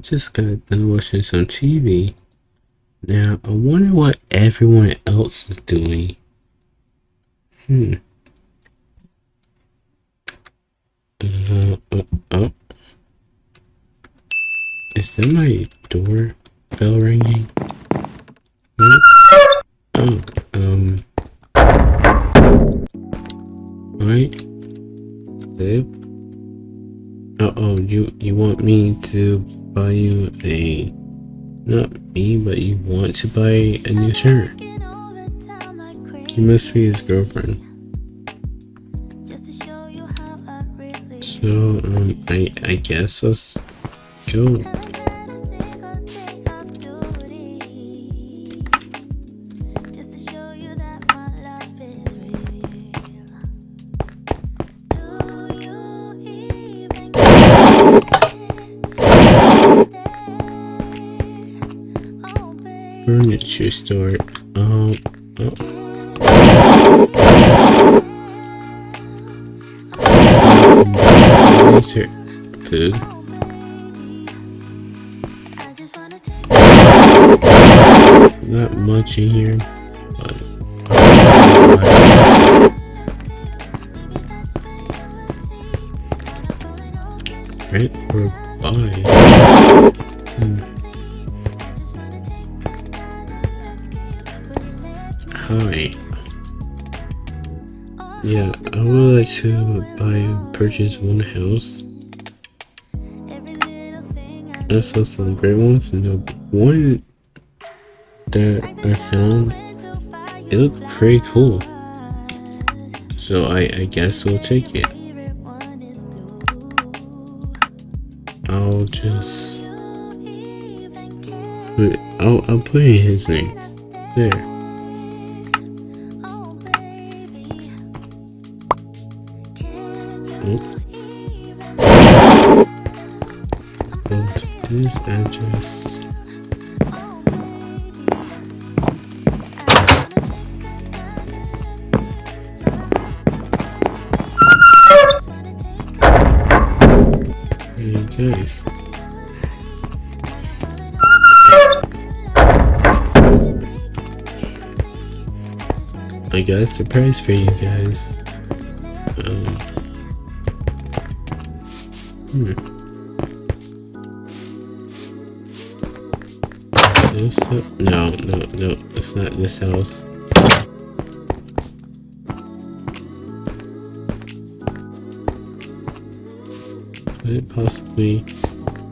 Just got done watching some TV. Now, I wonder what everyone else is doing. Hmm. Uh, uh, oh. Is that my door bell ringing? Huh? You want me to buy you a not me, but you want to buy a new shirt. You must be his girlfriend. So um I I guess let's go. Furniture store. Um, oh. Furniture food. Not much in here, but or buy. Hmm. Hi. Yeah, I would like to buy purchase one house. I saw some great ones and the one that I found it looked pretty cool. So I, I guess we'll take it. I'll just put I'll I'll put in his name. There. This address. Hey guys. I got a surprise for you guys. Um, Hmm. This, no, no, no, it's not this house. Could it possibly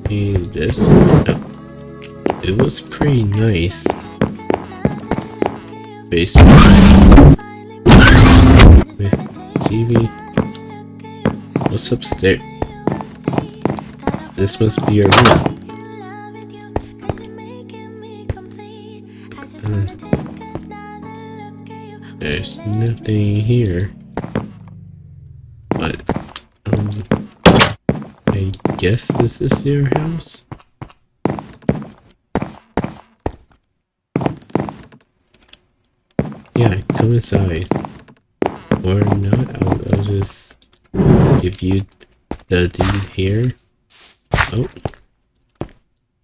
be this No. It was pretty nice. Basement. TV. What's upstairs? This must be your room. There's nothing here. But, um, I guess this is your house? Yeah, come inside. Or not, I'll, I'll just give you the deed here. Oh.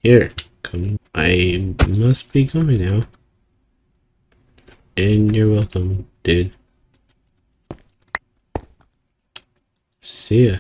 Here. Come. I must be going now. And you're welcome, dude. See ya.